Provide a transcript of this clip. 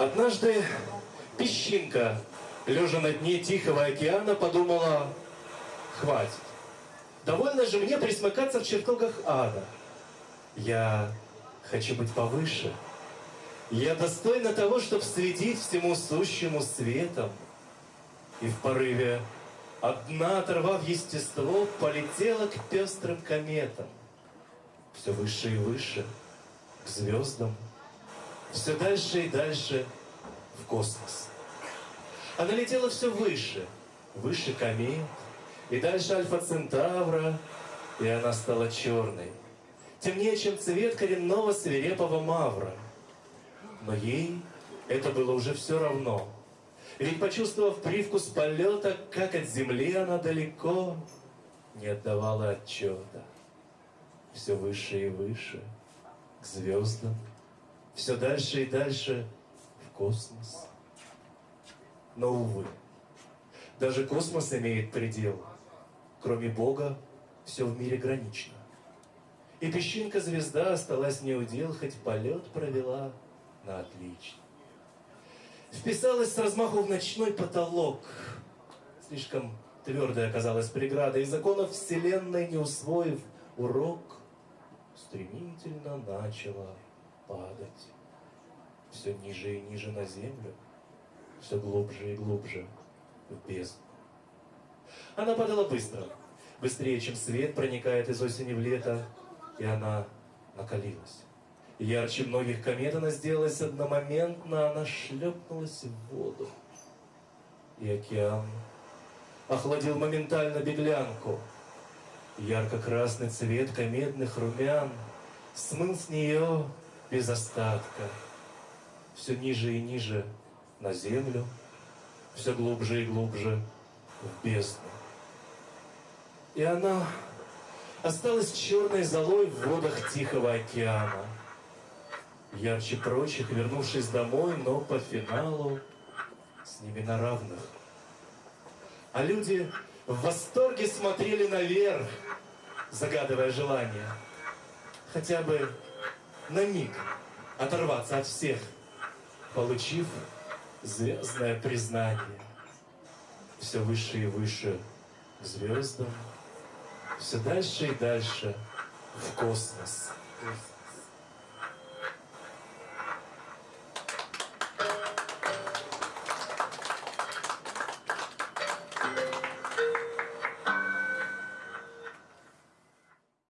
Однажды песчинка, лежа на дне Тихого океана, подумала, хватит. Довольно же мне присмыкаться в чертогах ада. Я хочу быть повыше. Я достойна того, чтобы светить всему сущему светом. И в порыве одна, оторвав естество, полетела к пестрым кометам. Все выше и выше, к звездам, все дальше и дальше в космос. Она летела все выше, выше комет, и дальше Альфа Центавра, и она стала черной, темнее, чем цвет коренного свирепого мавра. Но ей это было уже все равно. Ведь почувствовав привкус полета, как от земли она далеко, не отдавала отчета. Все выше и выше, к звездам, все дальше и дальше в космос. Но, увы, даже космос имеет предел. Кроме Бога, все в мире гранично. И песчинка-звезда осталась неудел, хоть полет провела на отлично. Вписалась с размаху в ночной потолок. Слишком твердой оказалась преграда, и законов Вселенной не усвоив урок, стремительно начала падать. Все ниже и ниже на землю, все глубже и глубже в бездну. Она падала быстро, быстрее, чем свет проникает из осени в лето, и она накалилась. Ярче многих комет она сделалась одномоментно, она шлепнулась в воду. И океан охладил моментально беглянку. Ярко-красный цвет кометных румян смыл с нее без остатка. Все ниже и ниже на землю, все глубже и глубже в бездну. И она осталась черной золой в водах Тихого океана. Ярче прочих, вернувшись домой, но по финалу с ними на равных. А люди в восторге смотрели наверх, загадывая желание. Хотя бы на миг оторваться от всех, получив звездное признание. Все выше и выше к звездам, все дальше и дальше в космос.